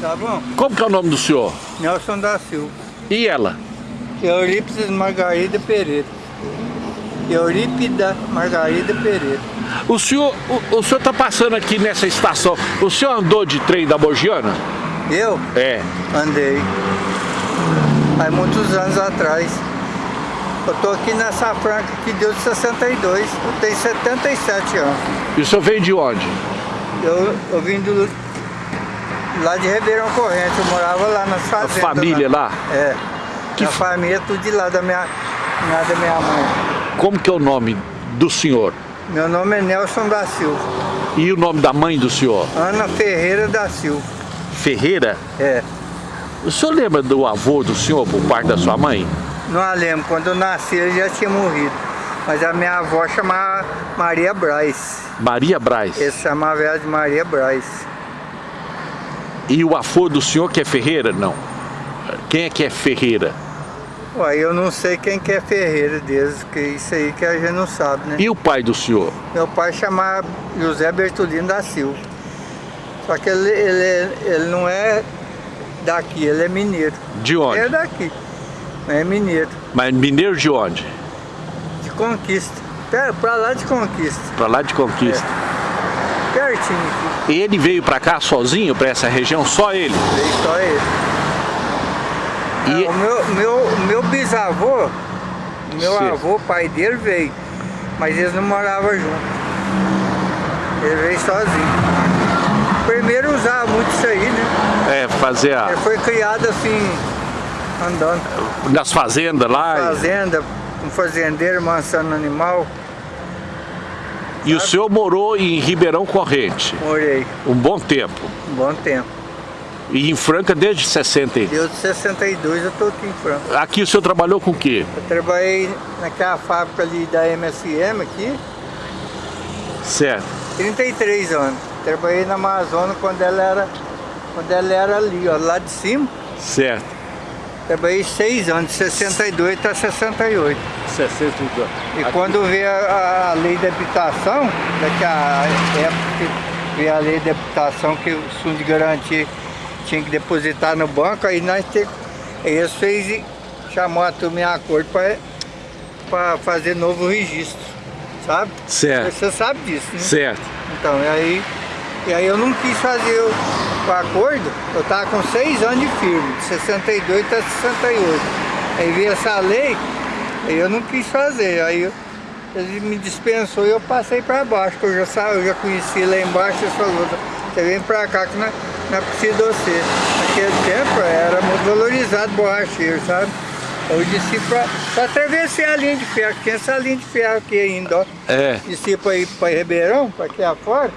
tá bom? Como que é o nome do senhor? Nelson da Silva. E ela? Eurípides Margarida Pereira. Eurípida Margarida Pereira. O senhor o, o senhor está passando aqui nessa estação. O senhor andou de trem da Mogiana? Eu? É. Andei. Há muitos anos atrás. Eu tô aqui nessa franca que deu de 62. Eu tenho 77 anos. E o senhor veio de onde? Eu, eu vim do, lá de Ribeirão Corrente. Eu morava lá nas fazendas. A família lá? É. Que a família tudo de lá da minha, lá da minha mãe. Como que é o nome do senhor? Meu nome é Nelson da Silva. E o nome da mãe do senhor? Ana Ferreira da Silva. Ferreira? É. O senhor lembra do avô do senhor por parte da sua mãe? Não a lembro, quando eu nasci ele já tinha morrido. Mas a minha avó chamava Maria Braz. Maria Braz. Ele chamava ela de Maria Braz. E o avô do senhor que é Ferreira? Não. Quem é que é Ferreira? Ué, eu não sei quem que é Ferreira deles, que isso aí que a gente não sabe, né? E o pai do senhor? Meu pai chamava José Bertolino da Silva. Só que ele, ele, ele não é daqui, ele é mineiro. De onde? É daqui, mas é mineiro. Mas mineiro de onde? De Conquista. Pra, pra lá de Conquista. Pra lá de Conquista. É. Aqui. Ele veio pra cá sozinho, pra essa região? Só ele? Veio só ele. E... É, o meu, meu, meu bisavô, meu Sim. avô, pai dele veio, mas eles não moravam juntos. Ele veio sozinho. Primeiro usava muito isso aí, né? É, fazer a... Ele foi criado assim, andando. Nas fazendas lá? Fazenda, um fazendeiro, mansando animal. E o senhor morou em Ribeirão Corrente? Morei Um bom tempo. um bom tempo. E em Franca desde 60? e- Desde 62 eu tô aqui em Franca. Aqui o senhor trabalhou com o quê? Eu trabalhei naquela fábrica ali da MSM aqui, Certo. 33 anos. Trabalhei na Amazônia quando ela era, quando ela era ali, ó, lá de cima. Certo. Trabalhei 6 anos, de 62 até 68. 62. E quando veio a, a lei de habitação, daqui a época veio a lei de habitação que o fundo de garantia tinha que depositar no banco, aí nós te, eles fez, chamou a turma em acordo para fazer novo registro, sabe? Certo. Você sabe disso, né? Certo. Então, e aí, e aí eu não quis fazer o, o acordo, eu estava com 6 anos de firme, de 62 até 68. Aí veio essa lei, aí eu não quis fazer, aí eu, ele me dispensou e eu passei para baixo, que eu já, sa- eu já conheci lá embaixo e falou, você vem para cá que não, não precisa de você. Naquele tempo era muito valorizado borracheiro, sabe? Eu disse para atravessar a linha de ferro, tem essa linha de ferro aqui ainda, ó É. desci para ir para Ribeirão, para aqui afora,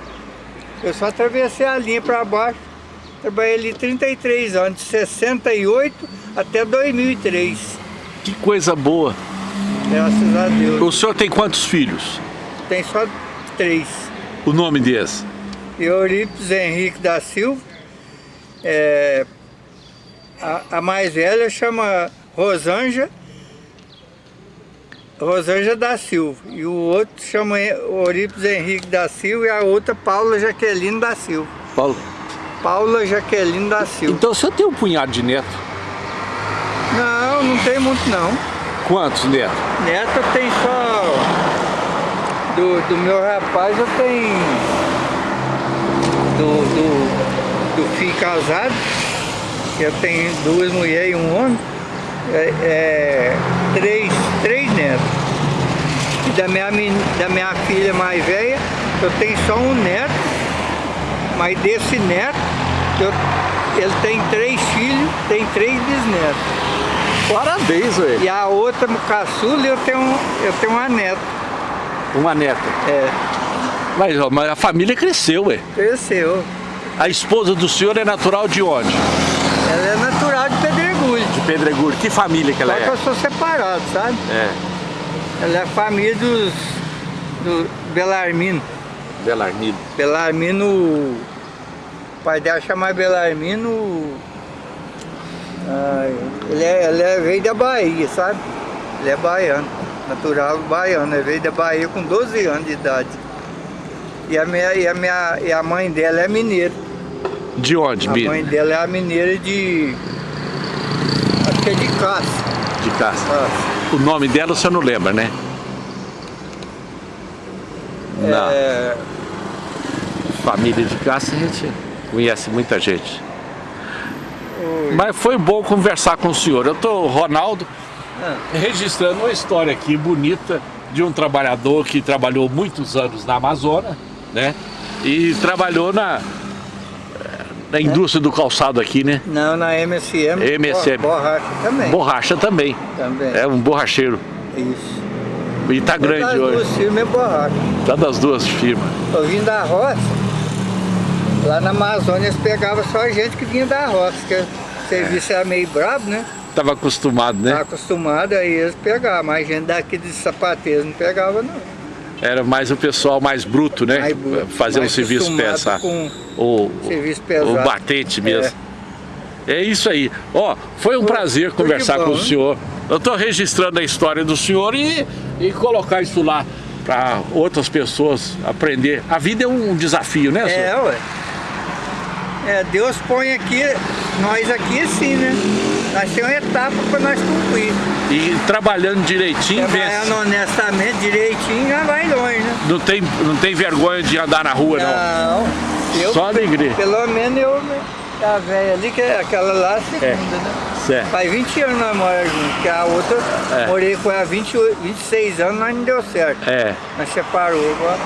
eu só atravessei a linha para baixo. Trabalhei ali 33 anos, de 68 até 2003. Que coisa boa. Graças a Deus. O senhor tem quantos filhos? Tem só três. O nome deles? Eurípides Henrique da Silva. É, a, a mais velha chama Rosângela. Rosângela da Silva. E o outro chama Eurípides Henrique da Silva e a outra Paula Jaqueline da Silva. Paulo. Paula Jaqueline da Silva. Então o senhor tem um punhado de neto? Não, não tem muito não. Quantos netos? Neto tem só... Do, do meu rapaz eu tenho... Do, do, do filho casado, eu tenho duas mulheres e um homem. É, é, três, três netos. E da minha, da minha filha mais velha, eu tenho só um neto. Mas desse neto, eu- ele tem três filhos, tem três bisnetos. Parabéns, velho. E a outra, caçula, eu tenho, eu tenho uma neta. Uma neta. É, Mas, ó, mas a família cresceu, ué. cresceu. A esposa do senhor é natural de onde? Ela é natural de Pedregulho. De Pedregulho. Que família que ela Só que é? eu sou separado, sabe? É. Ela é família dos... do Belarmino. Belarmino. Belarmino... O pai dela chama Belarmino... ai, ele, é, ele é, veio da Bahia, sabe? Ele é baiano. Natural baiano. Ele veio da Bahia com 12 anos de idade. E a, minha, e, a minha, e a mãe dela é mineira. De onde, A Bia? mãe dela é a mineira de... Acho que é de caça. De caça. O nome dela você não lembra, né? Não. É, Família de caça a gente conhece muita gente. o- Mas foi bom conversar com o senhor. Eu tô, Ronaldo, Ah. registrando uma história aqui bonita de um trabalhador que trabalhou muitos anos na Amazônia, né? E trabalhou na, na indústria do calçado aqui, né? Não, na MSM. MSM. bo- Borracha também. Borracha também. Também. É um borracheiro. Isso. E tá grande Das hoje. duas firmas é borracha. Tá das duas firmas. Eu vim da roça. Lá na Amazônia eles pegavam só gente que vinha da roça, que o serviço era meio brabo, né? Tava acostumado, né? acostumado, aí eles pegavam, mas gente daqui de sapateiro não pegava não. Era mais o pessoal mais bruto, né? Mais bruto, Fazer um mais serviço acostumado pesado. com O, serviço o pesado. batente mesmo. É. isso aí. Ó, foi um prazer de conversar bom, com o hein? senhor. Eu estou registrando a história do senhor e, e colocar isso lá para outras pessoas aprender. A vida é um desafio, né, senhor? É, ué. É, Deus põe aqui, nós aqui assim, né? Nós temos uma etapa para nós cumprir. E trabalhando direitinho, vence. Trabalhando honestamente, direitinho, já vai longe, né? Não tem, não tem vergonha de andar na rua, não. Não. Eu, Só alegria. Pelo menos eu, né? A velha ali, que é aquela lá, a segunda, É. né? Certo. Faz 20 anos nós moramos juntos, que a outra, É. morei com ela há 28, 26 anos, mas não deu certo. É, Nós separou agora.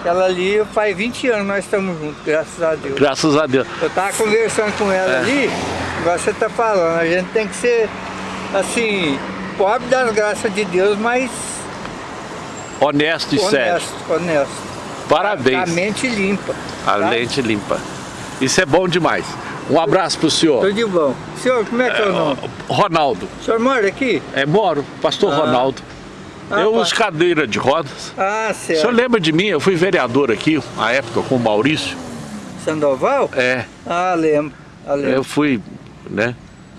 Aquela ali, faz 20 anos nós estamos juntos, graças a Deus. graças a Deus. Eu tava conversando com ela É. ali, igual você tá falando, a gente tem que ser, assim, pobre das graças de Deus, mas Honesto e sério. honesto, honesto. A Parabéns. mente limpa. A tá? lente limpa. Isso é bom demais. Um abraço pro senhor. Tudo de bom. Senhor, como é que é o nome? Ronaldo. O senhor mora aqui? É, moro, pastor Ah. Ronaldo. Ah, eu uso cadeira de rodas. Ah, O senhor certo. lembra de mim? Eu fui vereador aqui, na época, com o Maurício. Sandoval? É, Ah, lembro. Ah, lembro. eu fui, né?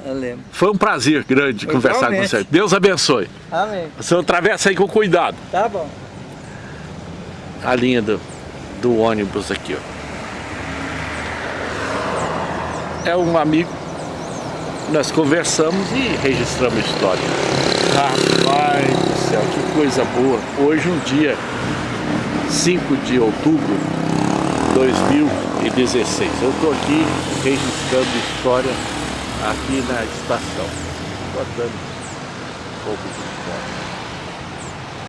Eu lembro. Foi um prazer grande Foi conversar com igualmente. você. Deus abençoe. Amém. O senhor atravessa aí com cuidado. Tá bom. A linha do, do ônibus aqui, ó. É um amigo. Nós conversamos e registramos a história. Rapaz céu, que coisa boa. Hoje um dia, 5 de outubro de 2016. Eu estou aqui registrando história aqui na estação. Contando um pouco de.